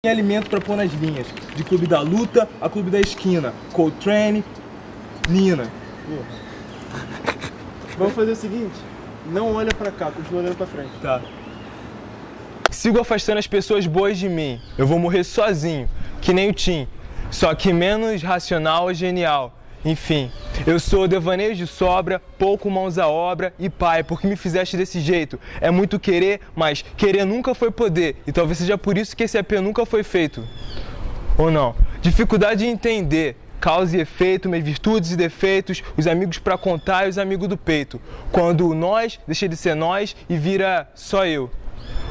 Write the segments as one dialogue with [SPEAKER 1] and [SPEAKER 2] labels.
[SPEAKER 1] Tem alimento pra pôr nas linhas. De clube da luta a clube da esquina. Coltrane, Nina.
[SPEAKER 2] Vamos fazer o seguinte, não olha pra cá, continua olhando pra frente.
[SPEAKER 1] Tá. Sigo afastando as pessoas boas de mim. Eu vou morrer sozinho, que nem o Tim. Só que menos racional e genial. Enfim, eu sou devaneio de sobra, pouco mãos à obra e pai, porque me fizeste desse jeito. É muito querer, mas querer nunca foi poder. E talvez seja por isso que esse EP nunca foi feito. Ou não? Dificuldade de entender. Causa e efeito, minhas virtudes e defeitos, os amigos pra contar e os amigos do peito. Quando o nós deixa de ser nós e vira só eu.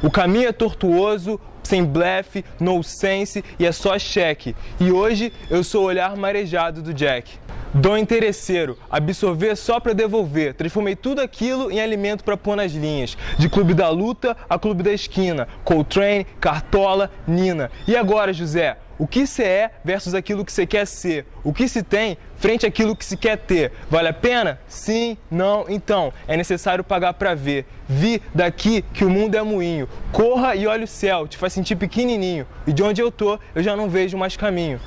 [SPEAKER 1] O caminho é tortuoso, sem blefe, no sense e é só cheque. E hoje eu sou o olhar marejado do Jack. Dom interesseiro, absorver só para devolver. Transformei tudo aquilo em alimento para pôr nas linhas. De clube da luta a clube da esquina. Coltrane, Cartola, Nina. E agora, José? O que se é versus aquilo que você quer ser? O que se tem frente àquilo que se quer ter? Vale a pena? Sim, não, então. É necessário pagar para ver. Vi daqui que o mundo é moinho. Corra e olhe o céu, te faz sentir pequenininho. E de onde eu tô, eu já não vejo mais caminho.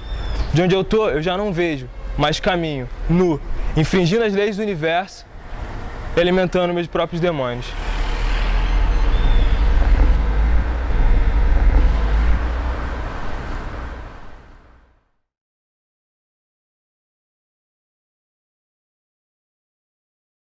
[SPEAKER 1] De onde eu tô, eu já não vejo mais caminho. Nu, infringindo as leis do universo alimentando meus próprios demônios.